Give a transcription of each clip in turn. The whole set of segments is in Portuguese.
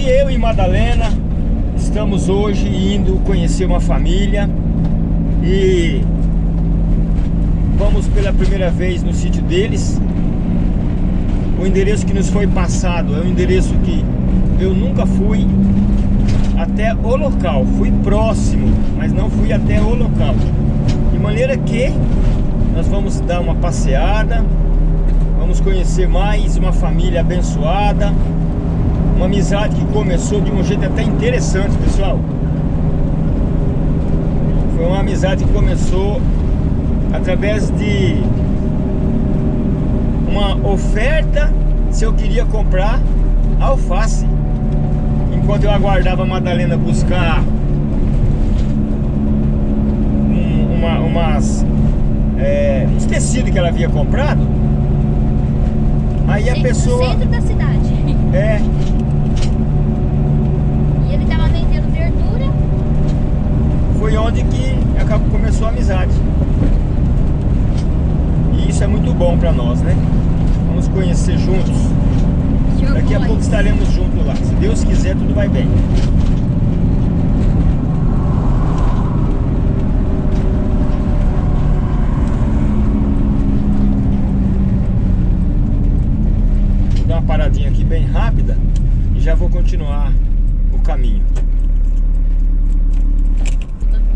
gente, eu e Madalena estamos hoje indo conhecer uma família e vamos pela primeira vez no sítio deles. O endereço que nos foi passado é um endereço que eu nunca fui até o local. Fui próximo, mas não fui até o local. De maneira que nós vamos dar uma passeada, vamos conhecer mais uma família abençoada, uma amizade que começou de um jeito até interessante, pessoal. Foi uma amizade que começou através de uma oferta se eu queria comprar alface. Enquanto eu aguardava a Madalena buscar um, uma, umas, é, uns tecidos que ela havia comprado, aí a pessoa... Centro da cidade. É, foi onde que começou a amizade. E isso é muito bom para nós, né? Vamos conhecer juntos. Daqui a pouco estaremos juntos lá. Se Deus quiser, tudo vai bem. Vou dar uma paradinha aqui bem rápida e já vou continuar o caminho.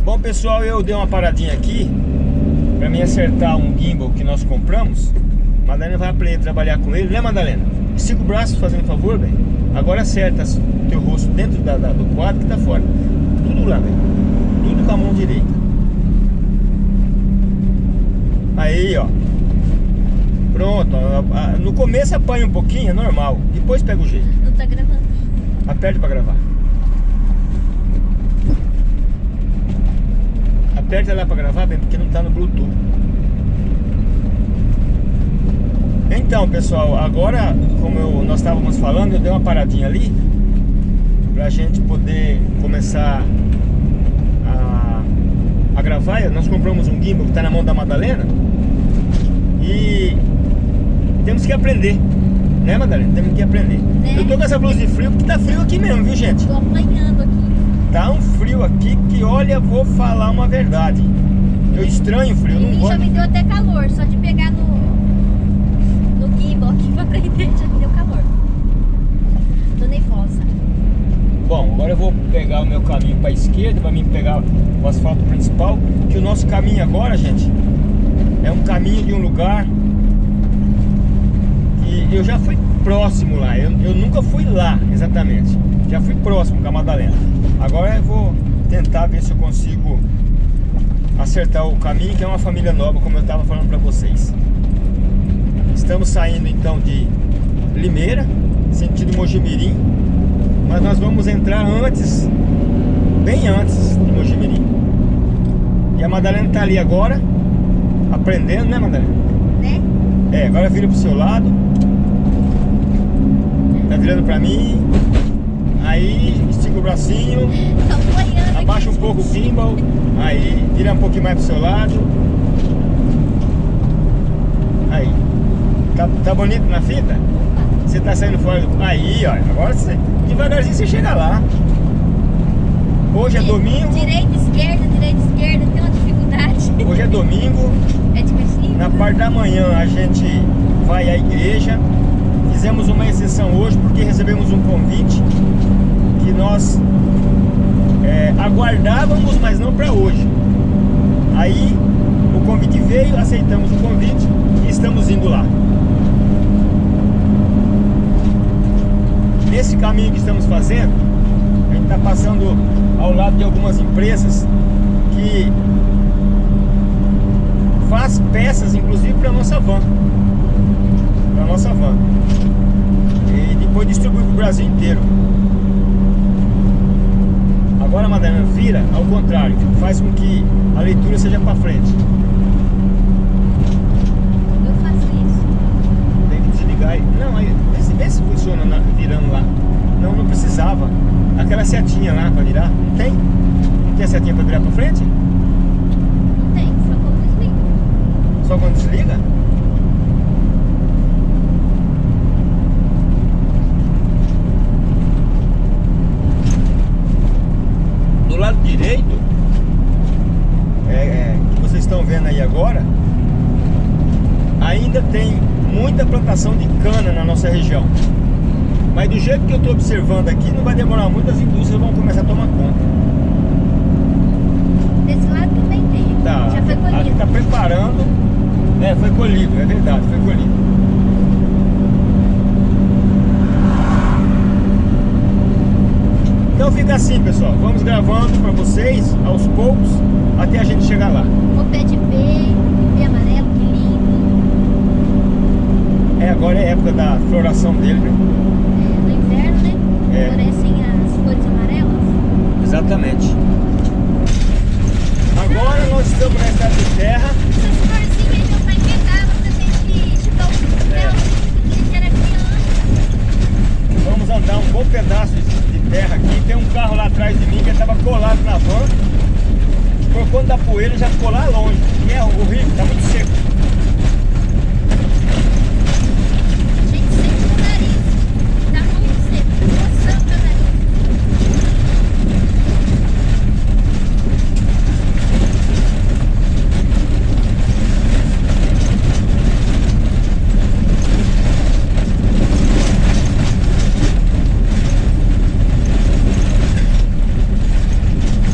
Bom pessoal, eu dei uma paradinha aqui Pra mim acertar um gimbal que nós compramos. Madalena vai aprender a trabalhar com ele, né Madalena? Estica o braço fazendo favor, velho. Agora acerta o teu rosto dentro da, da, do quadro que tá fora. Tudo lá, velho. Tudo com a mão direita. Aí, ó. Pronto, ó, no começo apanha um pouquinho, é normal. Depois pega o jeito. Não tá gravando. Aperte pra gravar Aperta lá para gravar, bem, porque não está no Bluetooth. Então, pessoal, agora, como eu, nós estávamos falando, eu dei uma paradinha ali para a gente poder começar a, a gravar. Nós compramos um gimbal que está na mão da Madalena e temos que aprender. Né, Madalena? Temos que aprender. Né? Eu tô com essa blusa de frio porque tá frio aqui mesmo, viu, gente? Tô apanhando aqui. Tá um frio aqui que, olha, vou falar uma verdade. Eu estranho o frio, não gosto. já me deu até calor, só de pegar no, no gimbal aqui pra prender já me deu calor. Tô nervosa. Bom, agora eu vou pegar o meu caminho para a esquerda, para mim pegar o asfalto principal, que o nosso caminho agora, gente, é um caminho de um lugar que eu já fui próximo lá, eu, eu nunca fui lá exatamente, já fui próximo com a Madalena. Agora eu vou tentar ver se eu consigo acertar o caminho, que é uma família nova, como eu estava falando para vocês. Estamos saindo então de Limeira, sentido Mojimirim, mas nós vamos entrar antes, bem antes de Mojimirim. E a Madalena está ali agora, aprendendo, né Madalena? Né? É, agora vira pro seu lado. Tá virando pra mim. Aí, estica o bracinho. Abaixa um pouco o gimbal. Aí, vira um pouquinho mais pro seu lado. Aí. Tá, tá bonito na fita? Você tá saindo fora do... Aí, ó. Agora você... Devagarzinho você chega lá. Hoje é domingo. Direita, esquerda, direita, esquerda. Tem uma dificuldade. Hoje é domingo. É divertido. Na parte da manhã a gente vai à igreja. Fizemos uma exceção hoje porque recebemos um convite que nós é, aguardávamos, mas não para hoje. Aí o convite veio, aceitamos o convite e estamos indo lá. Nesse caminho que estamos fazendo, a gente está passando ao lado de algumas empresas que faz peças, inclusive para nossa van. Para nossa van. E depois distribui para o Brasil inteiro. Agora, Madalena, vira ao contrário, faz com que a leitura seja para frente. Eu faço isso. Tem que desligar aí. Não, aí, vê se, vê se funciona na, virando lá. Não, não precisava. Aquela setinha lá para virar, não tem? Não tem a setinha para virar para frente? Não tem, só quando desliga. Só quando desliga? do lado direito, é, é, que vocês estão vendo aí agora, ainda tem muita plantação de cana na nossa região. Mas do jeito que eu estou observando aqui, não vai demorar muito, as indústrias vão começar a tomar conta. Desse lado também tem, tá, já foi colhido. Aqui está preparando, né, foi colhido, é verdade, foi colhido. Fica assim, pessoal. Vamos gravando para vocês aos poucos até a gente chegar lá. O pé de pé, pé amarelo, que lindo. É, agora é a época da floração dele, né? É, no inverno, né? É. As cores amarelas. Exatamente. Agora nós estamos na estrada de terra. Essas florzinhas aí meu pai pegava pra gente chutar o É. céu. A gente era criança. Vamos andar um bom pedaço de terra aqui. Tem um carro lá atrás de mim que estava colado na van. Por conta da poeira já ficou lá longe. E é horrível, está muito seco. A gente sente no nariz. Tá muito seco. Coçando meu nariz.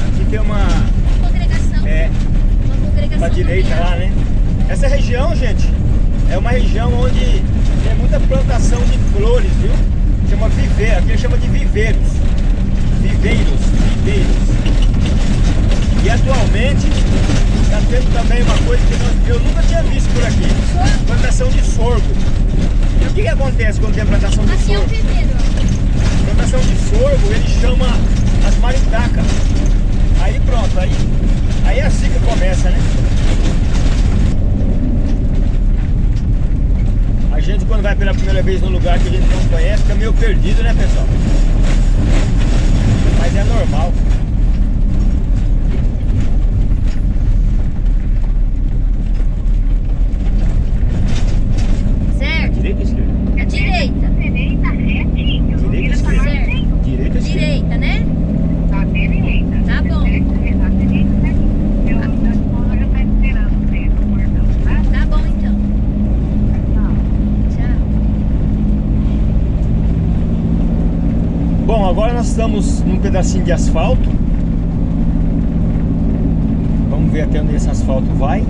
Aqui tem uma. Uma congregação. É, Uma congregação. pra direita familiar. lá, né? Essa região, gente, é uma região onde tem muita plantação de flores, viu? Chama viveiro, aqui chama de viveiros. Viveiros, viveiros. E atualmente está tendo também uma coisa que nós- eu nunca tinha visto por aqui. Plantação de sorgo. E o que, que acontece quando tem plantação de Aqui é um sorgo? viveiro, ó. Plantação de sorgo, ele chama as maritacas. Aí pronto, aí, aí é assim que começa, né? A gente quando vai pela primeira vez num lugar que a gente não conhece, fica meio perdido, né pessoal? Mas é normal. Certo? Direita ou esquerda? À direita. Direita retinho. Direita ou Vira pra esquerda? lá, sim. Direita ou esquerda? Direita, né? Tá, direita. Tá bom. Certo, tá, direita, certinho. Eu, meu esposo já tá esperando você no portão, tá? Tá bom então. Tchau. Tchau. Bom, agora nós estamos num pedacinho de asfalto. Vamos ver até onde esse asfalto vai.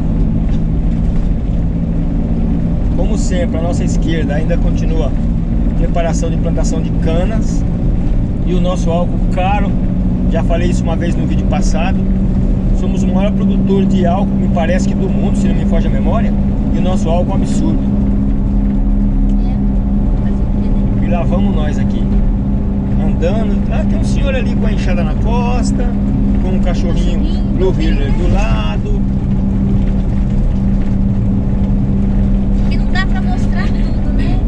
Como sempre, a nossa esquerda ainda continua preparação de plantação de canas. E o nosso álcool caro, já falei isso uma vez no vídeo passado. Somos o maior produtor de álcool, me parece que do mundo, se não me foge a memória. E o nosso álcool é um absurdo. É. E lá vamos nós aqui, andando. Ah, tem um senhor ali com a enxada na costa, com um cachorrinho Heeler do lado. Que não dá pra mostrar tudo, né?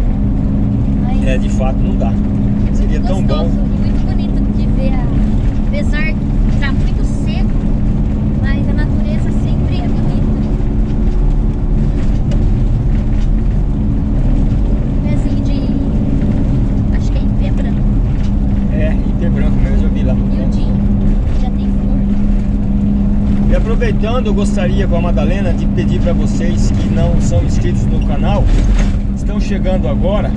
Mas É, de fato não dá. é seria muito tão gostoso bom. e muito bonito de ver, a... apesar de estar muito seco, mas a natureza sempre é bonita. Pezinho de. acho que é ipê branco. É, IP branco mesmo, eu vi lá no canto. Miudinho. Já tem flor. E aproveitando, eu gostaria com a Madalena de pedir para vocês que não são inscritos no canal, estão chegando agora,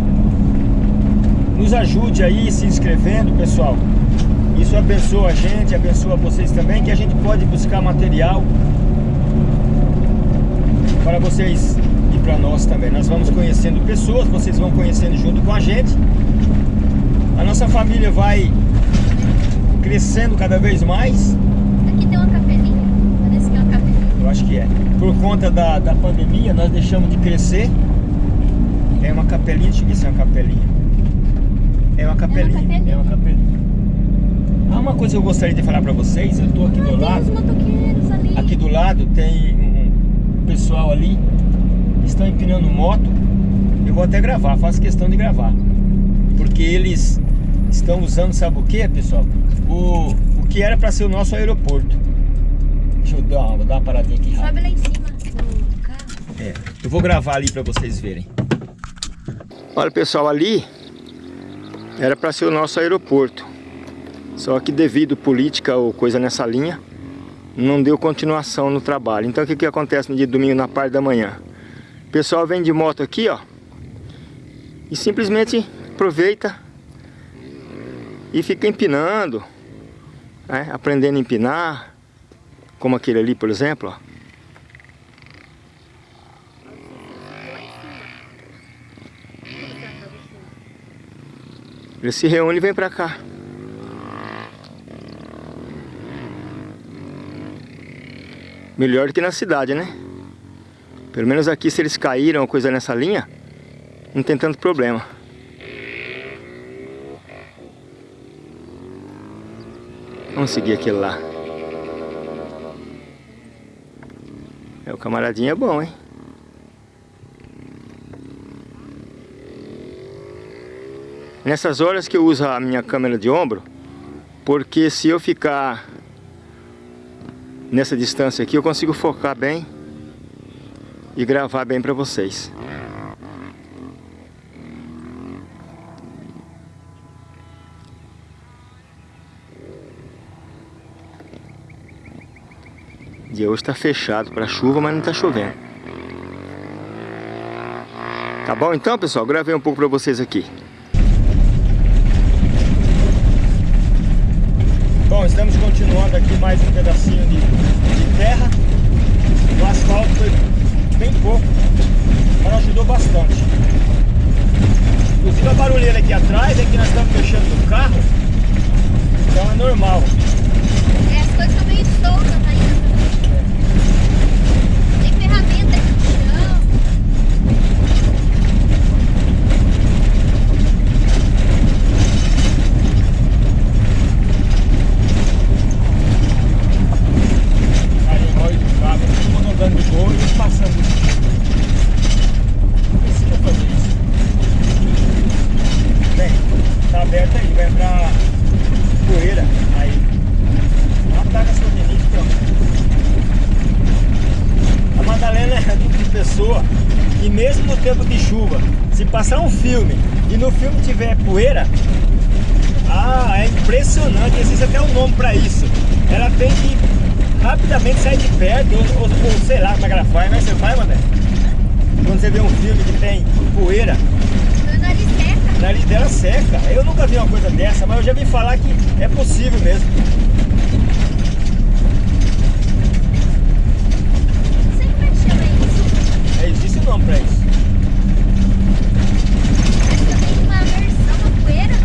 nos ajude aí se inscrevendo, pessoal. Isso abençoa a gente, abençoa vocês também, que a gente pode buscar material para vocês e para nós também. Nós vamos conhecendo pessoas, vocês vão conhecendo junto com a gente. A nossa família vai crescendo cada vez mais. Aqui tem uma capelinha. Parece que é uma capelinha. Eu acho que é. Por conta da, da pandemia, nós deixamos de crescer. É uma capelinha, deixa eu ver se é uma capelinha. É uma capelinha. capelinha. É uma capelinha. Ah, uma coisa que eu gostaria de falar pra vocês, eu tô aqui do lado. Aqui do lado tem um pessoal ali, estão empinando moto. Eu vou até gravar, faço questão de gravar. Porque eles estão usando, sabe o que, pessoal? O, o que era pra ser o nosso aeroporto. Deixa eu dar, uma- vou dar uma paradinha aqui rápido. Sobe lá em cima do carro. É, eu vou gravar ali para vocês verem. Olha pessoal, ali era para ser o nosso aeroporto. Só que devido política ou coisa nessa linha, não deu continuação no trabalho. Então o que, que acontece no dia de domingo na parte da manhã? O pessoal vem de moto aqui, ó. E simplesmente aproveita e fica empinando, né? aprendendo a empinar, como aquele ali, por exemplo. Ele se reúne e vem pra cá. Melhor do que na cidade, né? Pelo menos aqui, se eles caíram ou coisa nessa linha, não tem tanto problema. Vamos seguir aquele lá. É, o camaradinho é bom, hein? Nessas horas que eu uso a minha câmera de ombro, porque se eu ficar nessa distância aqui, eu consigo focar bem e gravar bem para vocês. Dia hoje está fechado para chuva, mas não está chovendo. Tá bom então, pessoal? Gravei um pouco para vocês aqui. Bom, estamos continuando aqui mais um pedacinho de, de terra. O asfalto foi bem pouco, mas ajudou bastante. Inclusive a barulheira aqui atrás é que nós estamos mexendo no carro, então é normal. É, as coisas estão meio soltas ainda. Tem ferramenta aqui no chão. Aí o óleo do carro, todo mundo andando de boa e eu passando. Não precisa fazer isso. Bem, tá aberto aí, vai entrar poeira aí. Ataca seu rinite, pronto. A Madalena é tipo de pessoa que mesmo no tempo de chuva, se passar um filme e no filme tiver poeira, ah, é impressionante, existe até um nome pra isso. Ela tem que rapidamente sair de perto, ou, ou, ou sei lá como é que ela faz, mas você faz, Madalena? Quando você vê um filme que tem poeira, o nariz dela seca. Eu nunca vi uma coisa dessa, mas eu já vi falar que é possível mesmo. Não sei como é que chama isso. É, existe um nome pra isso. Acho que eu tenho uma versão, uma poeira.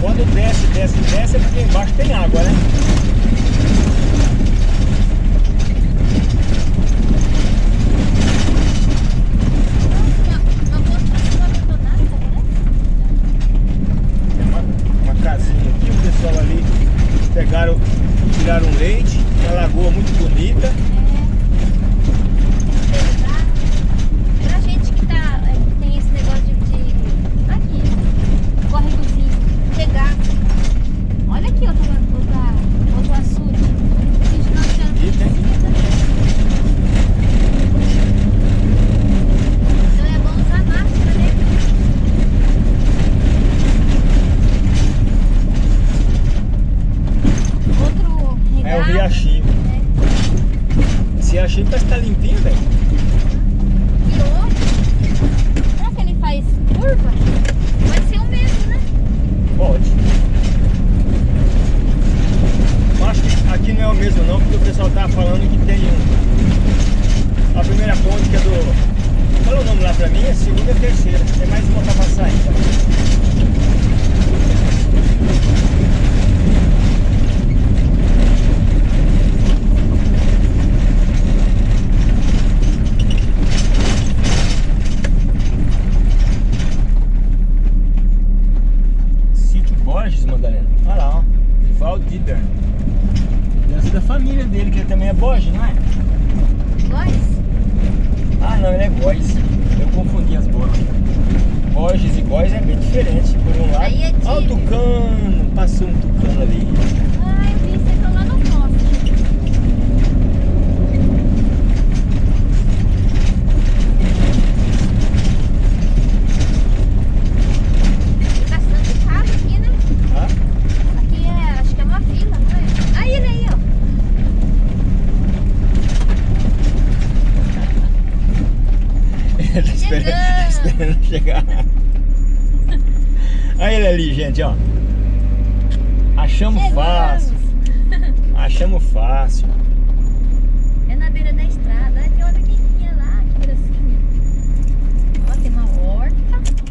Quando desce, desce, desce é porque embaixo tem água, né? Uma, uma construção abandonada, parece. Tem uma, uma casinha aqui, o pessoal ali pegaram, tiraram leite, uma lagoa muito bonita. É. Pra, pra gente que, tá, é, que tem esse negócio de. de aqui, córregozinho, chegar. Olha aqui outra, outra, outro açude. A gente não achando E tem. Então é bom usar máscara, né? Outro É o regato. riachinho. né? Esse riachinho parece que tá limpinho, velho. E outro. Será que ele faz curva? Pode ser o mesmo, né? Pode. Eu acho que aqui não é o mesmo não, porque o pessoal tava falando que tem um. A primeira ponte que é do. Fala o nome lá pra mim, a segunda e a terceira. Tem mais uma pra passar ainda. Sítio Borges, Madalena. Olha lá, ó. Ser da família dele, que ele também é Borges, não é? Góis? Ah, não, ele é Góis. Eu confundi as bolas. Borges e Góis é bem diferente. Por um lado, Aí é Olha o tucano, passou um tucano ali. Ah, eu vi, você lá no poste. Tem bastante casa aqui, né? Tá? Aqui é, acho que é uma vila, não é? Aí ele aí, ó. Tá esperando, tá esperando chegar. Olha ele ali, gente, ó. Achamos Chegamos. fácil. Achamos fácil. É na beira da estrada. Tem outra pequenininha lá, que gracinha. Ó, tem uma horta.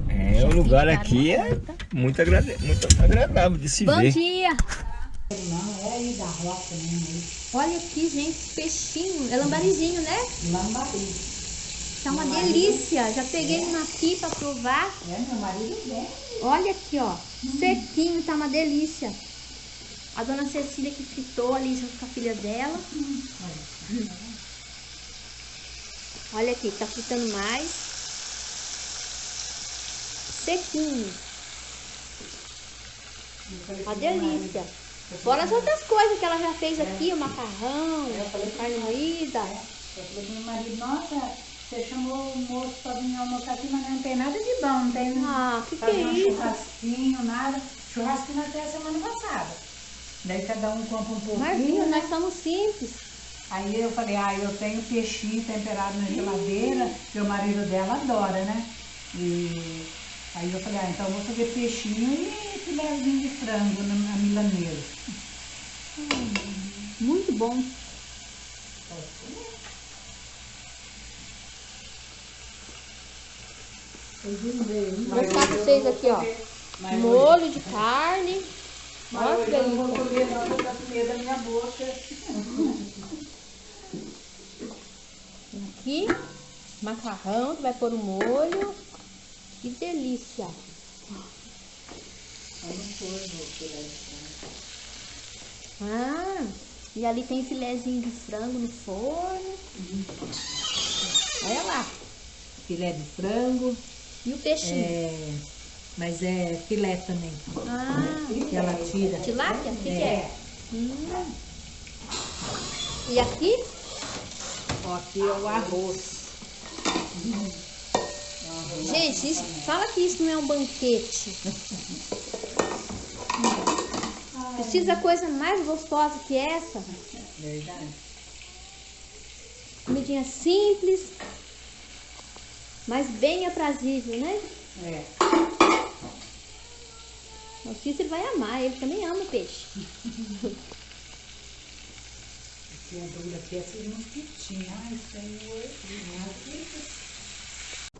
É, o lugar aqui é muito, agrada muito agradável de se Bom ver. dia. Olha aqui, gente, peixinho. É lambarizinho, né? Lambari. Tá uma delícia. Já peguei um aqui pra provar. É, meu marido vem. Olha aqui, ó. Sequinho, tá uma delícia. A dona Cecília que fritou ali junto com a filha dela. Olha aqui, tá fritando mais. Sequinho. Uma delícia. Fora as outras coisas que ela já fez aqui, o macarrão, carne moída. Eu falei pro meu marido, nossa, você chamou o moço pra vir almoçar aqui, mas não tem nada de bom, não tem Ah, que que fazer é um isso? churrasquinho, nada. Churrasquinho até a semana passada. Daí cada um compra um pouquinho, Marvinho, né? nós somos simples. Aí eu falei, ah, eu tenho peixinho temperado na geladeira, que o marido dela adora, né? E aí eu falei, ah, então eu vou fazer peixinho e filézinho de frango na, na milanesa. Muito bom. Vou mostrar pra vocês aqui, ó. Molho de carne. Olha que hoje eu não vou delícia. comer, não, vou dar comida da minha boca. Aqui, macarrão que vai pôr o molho. Que delícia. Ah, e ali tem filézinho de frango no forno. Olha lá. Filé de frango, E o peixinho. é, mas é filé também, Ah, que ela tira. tilápia? O que, que é? É. Hum. E aqui? Ó, aqui é o arroz. Gente, isso- fala que isso não é um banquete. Precisa coisa mais gostosa que essa? Verdade. Comidinha simples, mas bem aprazível, né? É. O Cícero vai amar, ele também ama peixe. Aqui a dura aqui é esses mosquitinhos. Ai, Senhor.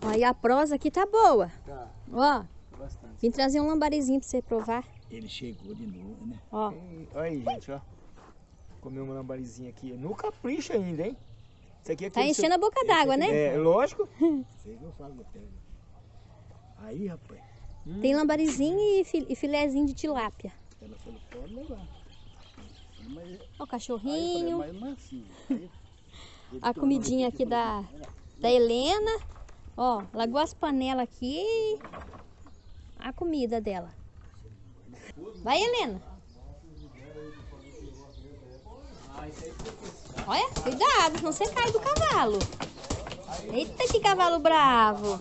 Ó, e a prosa aqui tá boa. Tá, Ó, bastante. vim trazer um lambarizinho pra você provar. Ele chegou de novo, né? Ó, Olha aí, gente, ó. Comer uma lambarizinha aqui. No capricho ainda, hein? Isso aqui é tá enchendo a boca d'água, né? É, lógico. Até. Aí, rapaz, Tem lambarizinho e, fi- e filézinho de tilápia. ela falou, pode levar. Mas, Ó, o aí falei, cachorrinho. mas mansinho. Aí, A comidinha aqui, da, da Helena. Ó, largou as panelas aqui. A comida dela. Vai, Helena. Olha, cuidado, senão você cai do cavalo. Eita, que cavalo bravo.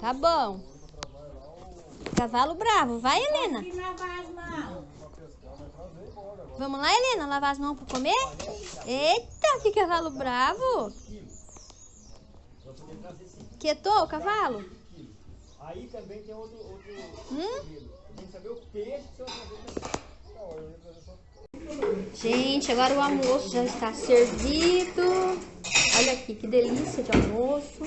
Tá bom. Cavalo bravo. Vai, Helena. Vamos lá, Helena, lavar as mãos para comer? Eita, que cavalo bravo! Quietou o cavalo? Aí também tem outro, outro Hum? Tem que saber o peixe que você vai fazer. Gente, agora o almoço já está servido. Olha aqui, que delícia de almoço.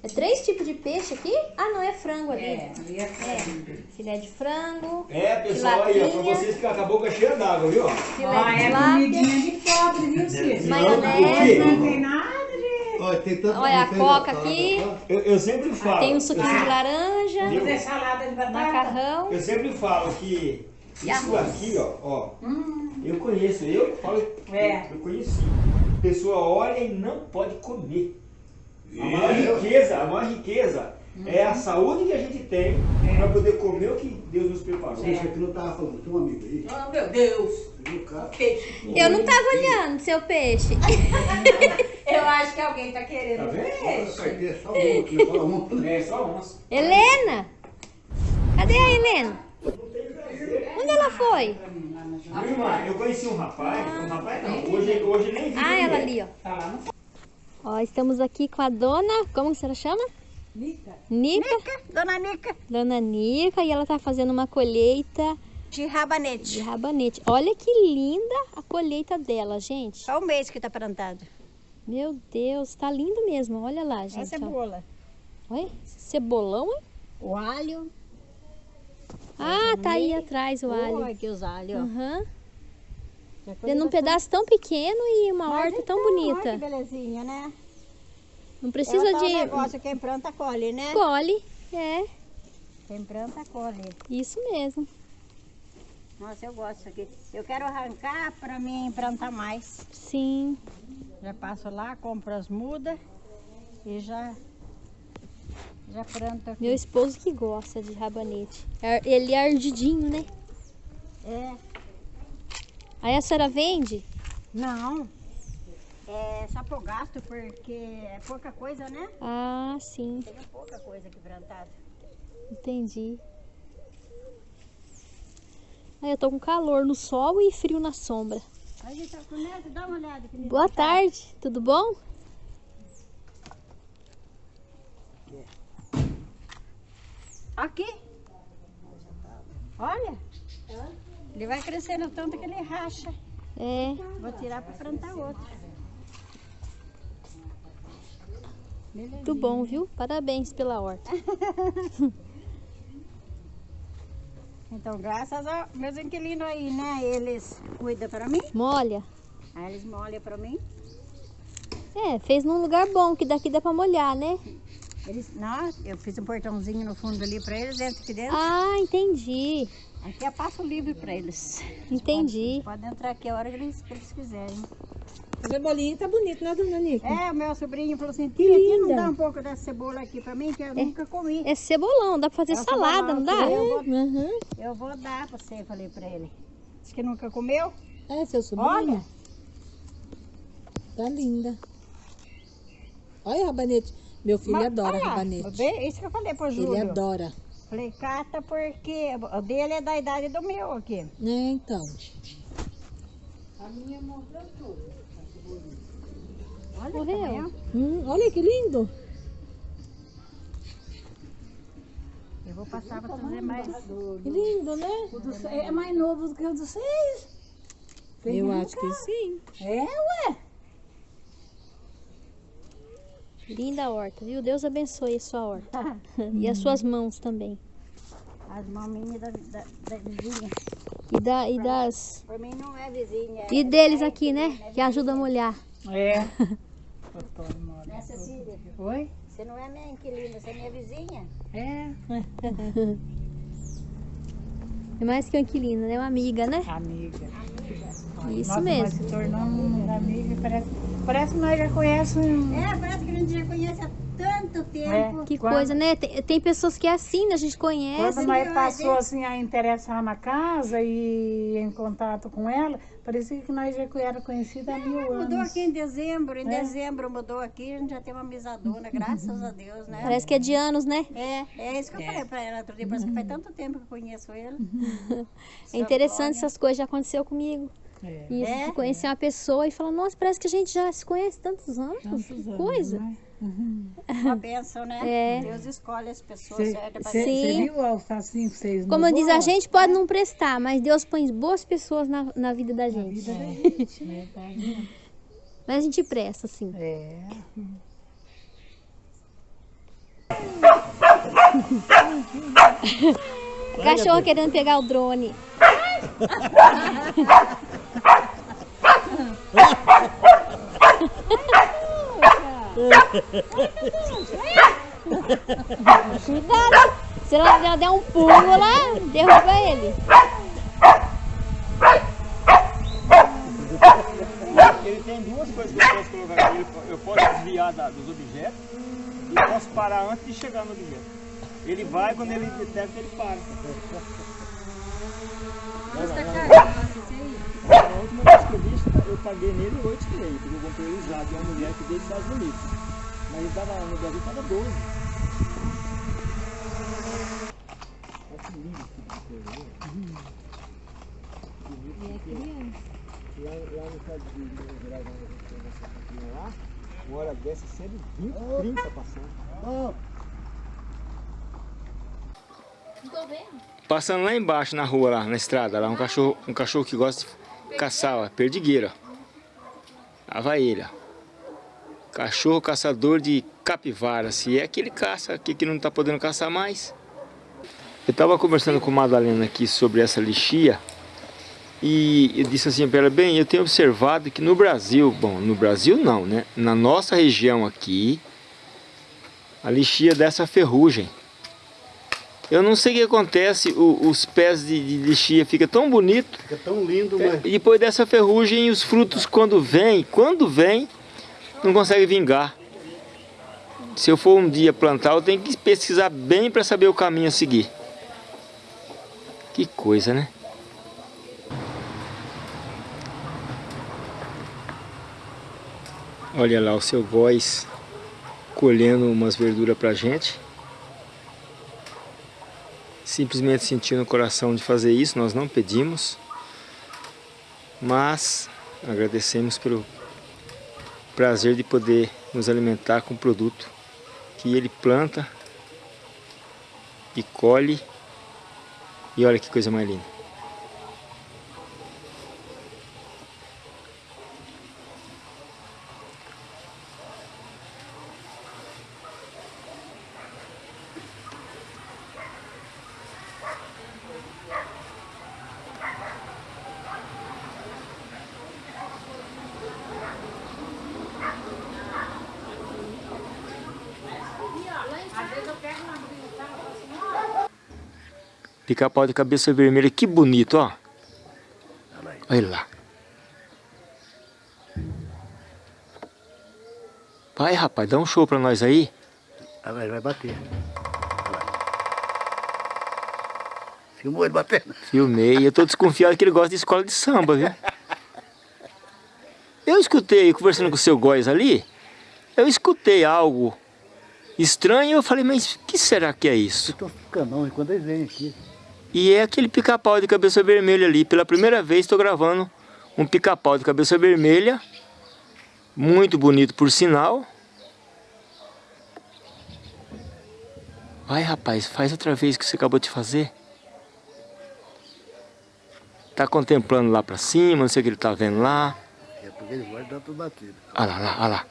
É três tipos de peixe aqui? Ah, não, é frango ali. É, ali é frango. Filé de frango. É, pessoal, aí, ó, pra vocês ficar com a boca cheia d'água, viu? Filé Ó, de é comidinha de pobre, viu, Cícero? maionese. Não tem nada de... Olha, tem tanto Olha a coca aqui. Eu, eu sempre falo. Tem um suquinho de laranja, Fazer salada de batata. macarrão. Eu sempre falo que E isso arroz. aqui, ó, ó, eu conheço, eu falo, É. eu conheci. A pessoa olha e não pode comer. A maior riqueza, a maior riqueza é a saúde que a gente tem para poder comer o que Deus nos preparou. Gente, aqui não tava falando, tem um amigo aí. Oh, meu Deus. Eu não tava olhando seu peixe. Eu acho que alguém tá Tá querendo vendo? peixe. Carteira só um, fala um. É só onça. Helena! Cadê a Helena? Onde ela foi? Irmã? Eu conheci um rapaz, um rapaz não, hoje, hoje nem vi. Ah, ela é. ali, ó. Tá lá no Ó, estamos aqui com a dona, como que ela chama? Nica. Nica, Dona Nica. dona Nica, e ela tá fazendo uma colheita De de rabanete. rabanete. Olha que linda a colheita dela, gente. Só um mês que tá plantado. Meu Deus, tá lindo mesmo. Olha lá, Essa gente. é ó. cebola. Olha, cebolão, hein? O alho. Ah, tá aí atrás o alho. Olha aqui os alhos. Que coisa Vendo um pedaço tão pequeno e uma Mas horta tão então, Olha bonita. que belezinha, né? Não é precisa tal de. negócio, quem planta colhe, né? Colhe. É, Quem planta colhe. isso mesmo. Nossa, eu gosto disso aqui. Eu quero arrancar pra mim plantar mais. Sim. Já passo lá, compro as mudas e já, já planto aqui. Meu esposo que gosta de rabanete. Ele é ardidinho, né? É, Aí a senhora vende? não. É só pro gasto, porque é pouca coisa, né? Ah, sim. Tem pouca coisa aqui plantada. Entendi. Aí eu tô com calor no sol e frio na sombra. Tá Neto, dá uma olhada. Boa tarde, tudo bom? Aqui. Olha. Ele vai crescendo tanto que ele racha. É. Vou tirar para plantar outro. Muito bom, viu? Parabéns pela horta. Então, graças aos meus inquilinos aí, né? Eles cuidam para mim. Molha. Aí eles molham para mim. É, fez num lugar bom, que daqui dá pra molhar, né? Eles, não, eu fiz um portãozinho no fundo ali para eles, entra aqui dentro. Ah, entendi. Aqui eu passo livre para eles. Entendi. Pode entrar aqui a hora que eles, que eles quiserem. O cebolinho tá bonito, né, dona Nica? É, o meu sobrinho falou assim, tia, tia, não dá um pouco dessa cebola aqui para mim, que eu nunca comi. É cebolão, dá pra fazer É salada, não dá? Eu vou, Uhum. eu vou dar para você, falei para ele. Diz que nunca comeu? É, seu sobrinho. Olha. Tá linda. Olha o rabanete. Meu filho Mas, adora olha, rabanete. Isso que eu falei pro Júlio. Ele adora. Falei, cata porque o dele é da idade do meu aqui. É, então. Olha Morreu. Hum, olha que lindo. Eu vou passar para trazer mais. Que lindo, né? É mais novo do que o dos seis. Eu acho que sim. É, ué. Linda horta, viu? Deus abençoe a sua horta. e as suas mãos também. As maminhas da, da, da vizinha. E, da, e das. Por mim não é vizinha. E deles aqui, né? Que ajuda a molhar. É. Né, Cecília? Oi? Você não é minha inquilina, você é minha vizinha. É. É mais que uma inquilina, né? Uma amiga, né? Amiga. Isso Nossa, mesmo. se tornamos amigas. Parece, parece que nós já conhecemos. É, parece que a gente já conhece há tanto tempo. Que Quando- coisa, né? Tem, tem pessoas que é assim, né? a gente conhece. Quando nós passou assim a interessar na casa e em contato com ela, parecia que nós já era conhecida há mil anos. Mudou aqui em dezembro, em É. dezembro mudou aqui, a gente já tem uma amizadona, graças a Deus, né? Parece que é de anos, né? É, é isso que eu falei pra ela outro dia, parece que faz tanto tempo que eu conheço ele. É interessante essas coisas, já aconteceu comigo. É. Isso, É? conhecer uma pessoa e falar, nossa, parece que a gente já se conhece tantos anos. Tantos que anos, coisa. né? Uma bênção, né? É. Deus escolhe as pessoas Você certas pra Sim. gente. viu o alfacinho que vocês Como mudou? diz a gente, pode não prestar, mas Deus põe boas pessoas na, na vida da gente. Mas a gente presta, assim. É. Cachorro querendo pegar o drone. Cuidado! Se ela já der um pulo lá, derruba ele. ele tem duas coisas que eu posso colocar aqui. Eu posso desviar da- dos objetos e posso parar antes de chegar no objeto. Ele vai, quando ele detecta, ele para. Custa caro esse aí. A última vez que eu vi, eu paguei nele 8 3, porque eu comprei ele usado de uma mulher que veio dos Estados Unidos. Mas ele tava, no Brasil tava 12. Olha que lindo de coisa, né? E é criança. Lá, lá no estado de Minas Gerais, onde a gente tem essa campinha lá, uma hora dessa é sempre 20, 30 passando. Vendo. Passando lá embaixo na rua, lá na estrada, lá um cachorro, um cachorro que gosta de caçar, ó, perdigueira. Ó. Cachorro caçador de capivara, se é que ele caça aqui que não tá podendo caçar mais. Eu tava conversando com Madalena aqui sobre essa lixia e eu disse assim para ela, bem, eu tenho observado que no Brasil, bom, no Brasil não, né? Na nossa região aqui, a lixia dessa ferrugem. Eu não sei o que acontece, o- os pés de, de lixia ficam tão bonito Fica tão lindo, mas e depois dessa ferrugem os frutos quando vêm, quando vêm, não consegue vingar. Se eu for um dia plantar, eu tenho que pesquisar bem para saber o caminho a seguir. Que coisa, né? Olha lá o seu voz colhendo umas verduras pra gente. Simplesmente sentiu no coração de fazer isso, nós não pedimos. Mas agradecemos pelo prazer de poder nos alimentar com o produto que ele planta e colhe. E olha que coisa mais linda. Pica-pau de cabeça vermelha, que bonito, ó. Olha lá. Vai, rapaz, dá um show pra nós aí. Ah, vai, vai bater. Filmou ele batendo? Filmei. Eu tô desconfiado que ele gosta de escola de samba, viu? Eu escutei, conversando com o seu Góis ali, eu escutei algo estranho e eu falei, mas o que será que é isso? Estão canão quando eles vêm aqui. E é aquele pica-pau de cabeça vermelha ali. Pela primeira vez estou gravando um pica-pau de cabeça vermelha. Muito bonito por sinal. Vai rapaz, faz outra vez o que você acabou de fazer. Tá contemplando lá pra cima, não sei o que ele tá vendo lá. É porque eles vão dar tudo batido. Olha lá, olha lá.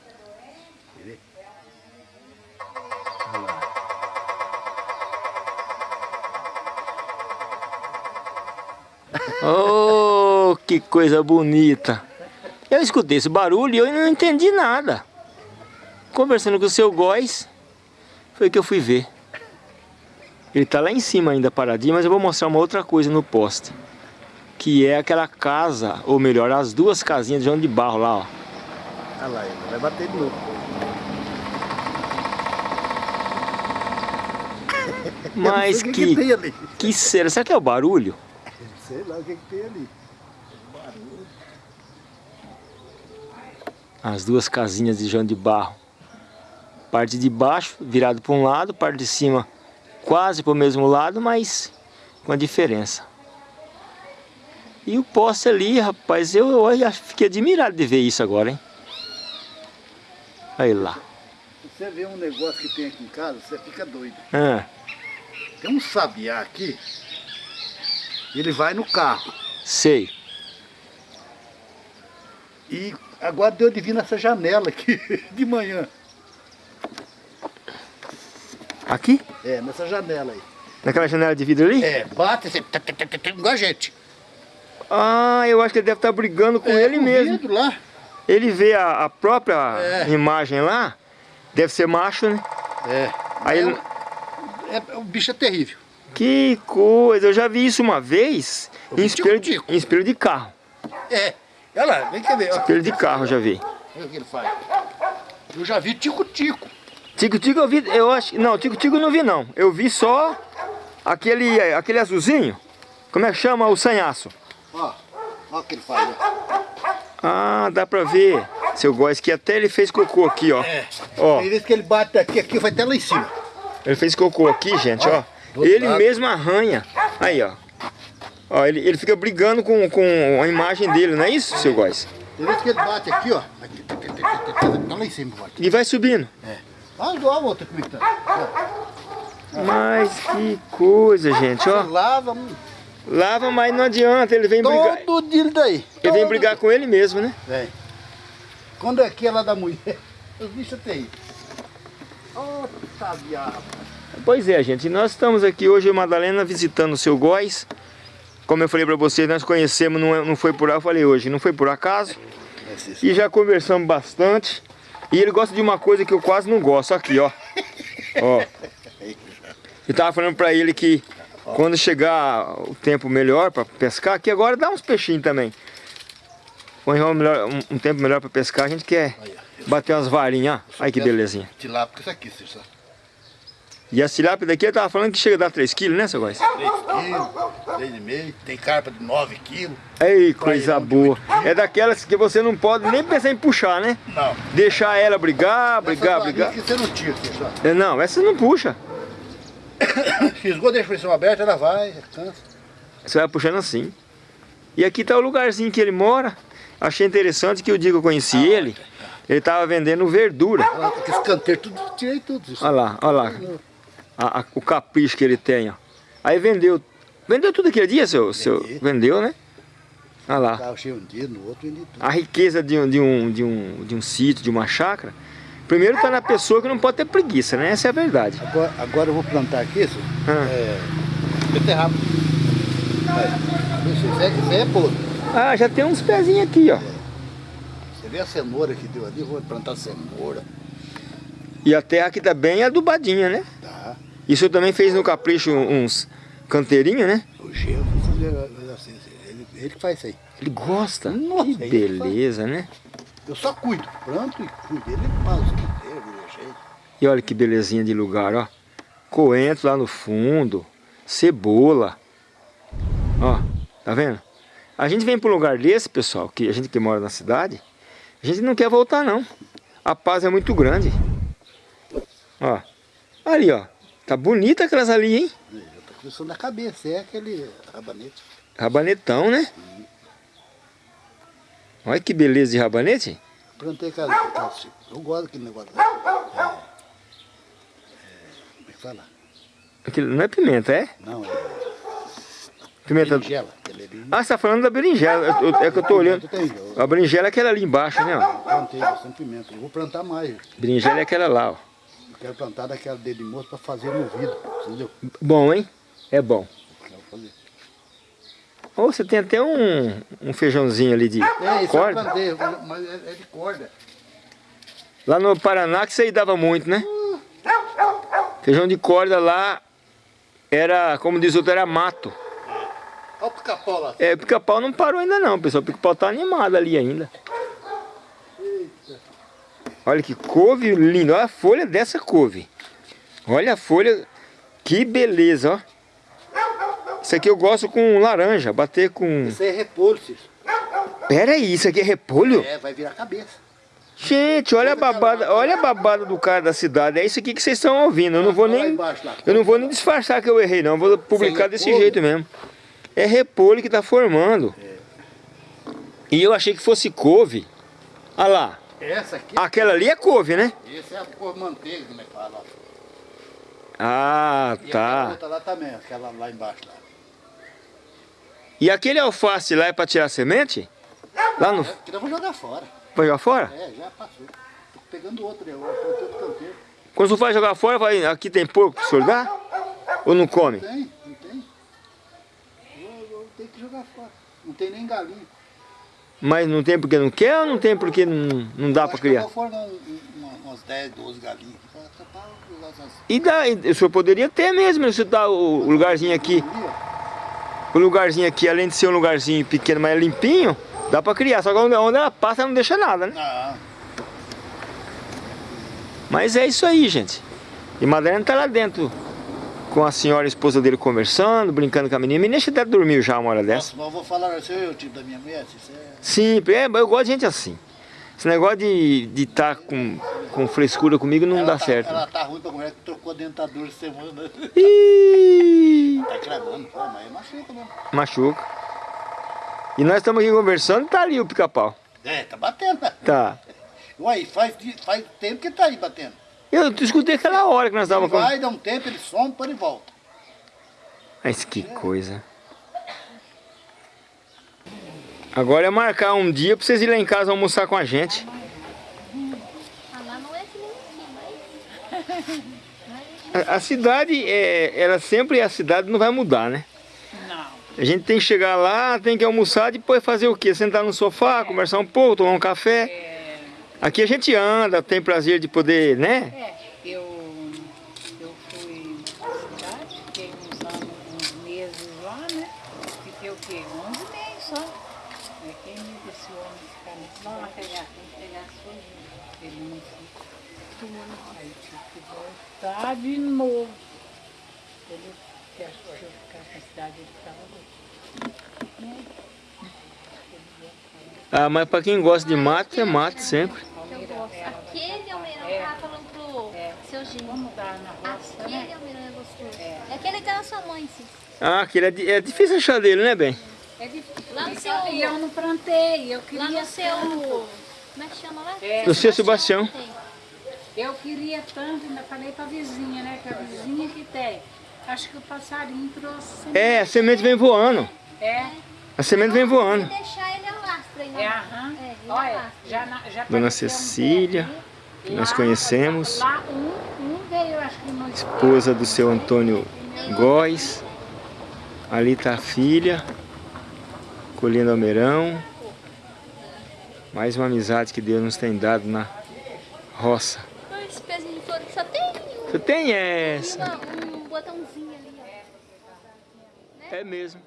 Oh, que coisa bonita. Eu escutei esse barulho e eu não entendi nada. Conversando com o seu Góis, foi que eu fui ver. Ele tá lá em cima ainda paradinho, mas eu vou mostrar uma outra coisa no poste. Que é aquela casa, ou melhor, as duas casinhas de João de Barro lá, ó. Olha lá, ele vai bater de novo. Mas que, que, que será? Será que é o barulho? Sei lá o que, que tem ali. As duas casinhas de João de Barro. Parte de baixo virado para um lado, parte de cima quase para o mesmo lado, mas com a diferença. E o poste ali, rapaz, eu, eu fiquei admirado de ver isso agora, hein? Aí lá. Você vê um negócio que tem aqui em casa, você fica doido. Ah, Tem um sabiá aqui, ele vai no carro. sei. E agora deu de vir nessa janela aqui de manhã. Aqui? É, nessa janela aí. Naquela janela de vidro ali? É, bate assim, tê, tê, igual a gente. Ah, eu acho que ele deve estar brigando com É, ele com mesmo. vidro lá. Ele vê a, a própria É. imagem lá, deve ser macho, né? É. Aí é, ele- é- o bicho é terrível. Que coisa, eu já vi isso uma vez em espelho, tico-tico. em espelho de carro. É. Olha lá, vem cá ver. Olha Espelho de carro eu já vi. o que ele faz. Eu já vi tico-tico. Tico-tico eu vi, eu acho, não, tico-tico eu não vi não. Eu vi só aquele, aquele azulzinho. Como é que chama? O sanhaço. Ó, olha o que ele faz. ó. Ah, dá pra ver. Seu Góis, que até ele fez cocô aqui, ó. É. Ó, Tem vezes que ele bate aqui, aqui vai até lá em cima. ele fez cocô aqui, gente, ó. Ele lado. mesmo arranha. Aí, ó. Ó, ele, ele fica brigando com, com a imagem dele, não é isso, seu Góis? Tem vezes que ele bate aqui, ó. Tá, tá, tá, tá, tá, tá lá em cima, bate. E vai subindo. Olha olha a outra como é que tá. Mas que coisa, gente, Ó. Lava Lava, mas não adianta, ele vem brigar. todo dia daí. Ele vem brigar com ele mesmo, né? Vem. Quando aqui é lá da mulher, os bichos tem. Ô, sabiá. Pois é, gente, nós estamos aqui hoje, Madalena, visitando o seu Góis. Como eu falei pra vocês, nós conhecemos, não, é- não foi por eu falei hoje, não foi por acaso. E já conversamos bastante. E ele gosta de uma coisa que eu quase não gosto, aqui, ó. Ó. Eu tava falando pra ele que quando chegar o tempo melhor pra pescar, que agora dá uns peixinhos também. Quando chegar um, um- tempo melhor pra pescar, a gente quer bater umas varinhas. Olha que belezinha. Tilápia, isso aqui, sabe. E a tilápia daqui, eu tava falando que chega a dar 3 quilos, né, seu Góis? 3 quilos, 3,5. Tem carpa de 9 quilos. Ei, coisa boa. É daquelas que você não pode nem pensar em puxar, né? Não. Deixar ela brigar, brigar, brigar. que você não tira, sabe. É, Não, essa não puxa. Fisgou, deixa a pressão aberta, ela vai, cansa. Você vai puxando assim. E aqui tá o lugarzinho que ele mora. Achei interessante que o dia que eu conheci ele, ele tava vendendo verdura. Aqueles canteiros, tudo, tirei tudo. Olha lá, olha lá. A- a- o capricho que ele tem, ó. Aí vendeu. Vendeu tudo aquele dia, seu? seu vendeu, né? Olha lá. Um dia, no outro vendi tudo. A riqueza de um, de um, de um, de um sítio, de uma chácara. Primeiro tá na pessoa que não pode ter preguiça, né? Essa é a verdade. Agora, agora eu vou plantar aqui, isso, Ah. é, beterraba. Isso, é, isso é podre. Ah, já tem uns pezinhos aqui, ó. Você vê a cenoura que deu ali, vou plantar cenoura. E a terra aqui tá bem adubadinha, né? Tá. Isso também fez no capricho uns canteirinhos, né? O assim, ele, ele faz isso aí. Ele gosta. Nossa, que ele beleza, né? Eu só cuido, planto e cuido. Ele faz o que vira jeito. E olha que belezinha de lugar, ó. Coentro lá no fundo. Cebola. Ó, tá vendo? A gente vem para um lugar desse, pessoal, que a gente que mora na cidade, a gente não quer voltar não. A paz é muito grande. Ó, ali ó, tá bonita aquelas ali, hein? Eu tô pensando na cabeça, é aquele rabanete. Rabanetão, né? Olha que beleza de rabanete. Plantei aquela, eu gosto daquele negócio. É, é, como é que fala? Aquilo não é pimenta, é? Não, é Pimenta... berinjela. Ah, você tá falando da berinjela. Eu- eu- É que eu tô olhando. Tem, eu A berinjela é aquela ali embaixo, né? Ó. plantei bastante pimenta. Eu vou plantar mais. Berinjela é aquela lá, ó. Quero plantar daquela dedo de moço para fazer no vidro, entendeu? Bom, hein? É bom. Ou você tem até um, um feijãozinho ali de É, isso corda. eu plantei, mas é é de corda. Lá no Paraná que isso aí dava muito, né? Feijão de corda lá era, como diz o outro, era mato. Olha o pica-pau lá. É, o pica-pau não parou ainda não, pessoal. O pica-pau tá animado ali ainda. Olha que couve linda. Olha a folha dessa couve. Olha a folha. Que beleza, ó. Isso aqui eu gosto com laranja. Bater com... Isso aí é repolho, Cícero. Pera aí, isso aqui é repolho? É, vai virar cabeça. Gente, olha a babada, olha a babada do cara da cidade. É isso aqui que vocês estão ouvindo. Eu não vou lá nem eu não vou nem disfarçar que eu errei não. Eu vou publicar desse jeito mesmo. É repolho que tá formando. E eu achei que fosse couve. Olha lá. Essa aqui, Aquela ali é couve, né? essa é a cor manteiga, como é que fala. Ah, E tá. outra lá também, aquela lá embaixo lá. E aquele alface lá é pra tirar semente? Lá no É, que eu vou jogar fora. vai jogar fora? É, já passou. Tô pegando outro, eu vou outro canteiro. Quando você vai jogar fora, vai aqui tem porco pro senhor dar? Ou não come? Não tem, não tem. Eu, eu tenho que jogar fora. Não tem nem galinha. Mas não tem porque não quer ou não tem porque não, não dá eu criar? um, umas 10, 12 galinhas. Essas E daí, o senhor poderia ter mesmo, se dá o o lugarzinho aqui, o lugarzinho aqui, além de ser um lugarzinho pequeno, mas é limpinho, Dá pra criar, só que onde onde ela passa não deixa nada, né? Mas é isso aí, gente. E Madalena tá lá dentro com a senhora a esposa dele conversando, brincando com a menina. A menina até dormiu já uma hora dessa. Nossa, mas eu vou falar assim, eu, tipo da minha mulher, isso é... Sim, é, eu gosto de gente assim. Esse negócio de estar tá com, com frescura comigo não ela dá tá, certo. Ela tá ruim pra mulher que trocou a dentadura semana. Ih, Tá cravando, pô, mas é machuca mesmo. machuca. E nós estamos aqui conversando, tá ali o pica-pau. É, tá batendo. Tá. Uai, faz, faz tempo que tá aí batendo. Eu escutei aquela hora que nós Ele estávamos com... vai, dá um tempo, ele some, depois ele volta. Mas que coisa. Agora é marcar um dia pra vocês irem lá em casa almoçar com a gente. Lá não é que nem aqui, mas... A, a cidade, é, ela sempre, a cidade não vai mudar, né? Não. A gente tem que chegar lá, tem que almoçar, depois fazer o quê? Sentar no sofá, conversar um pouco, tomar um café. Aqui a gente anda, tem prazer de poder, né? É, eu, eu fui à cidade, fiquei uns anos, uns meses lá, né? Fiquei o quê? 11 meses só. É quem me disse esse homem ficar nesse Vamos pegar, tem que pegar a sua Ele não fica. Aí tive que voltar de novo. Ele que achou que eu ficar na cidade, ele ficava Ah, mas pra quem gosta de mato, é mato sempre. Eu gosto. Aquele almeirão eu tava falando pro seu Gino. Na Aquele né? almeirão é gostoso. É aquele que era sua mãe, sim. Ah, aquele é, é difícil achar dele, né, bem? É difícil. Lá no E seu- eu não plantei, eu queria Lá no seu... tanto. Como é que chama lá? É. Do seu Sebastião. Eu queria tanto, ainda falei pra vizinha, né? Que a vizinha que tem. Acho que o passarinho trouxe. É, a semente vem voando. É, A semente vem Se voando. deixar ele alastra aí, é, né? aham. É, ele Olha, já, na- já Dona um Cecília, que nós Lá- conhecemos. Lá um, um veio, acho que Esposa do seu Antônio Góes. Ali tá a filha, colhendo almeirão. Mais uma amizade que Deus nos tem dado na roça. Esse pezinho de flor só tem um, Você tem essa? uma- um botãozinho ali, ó. É mesmo.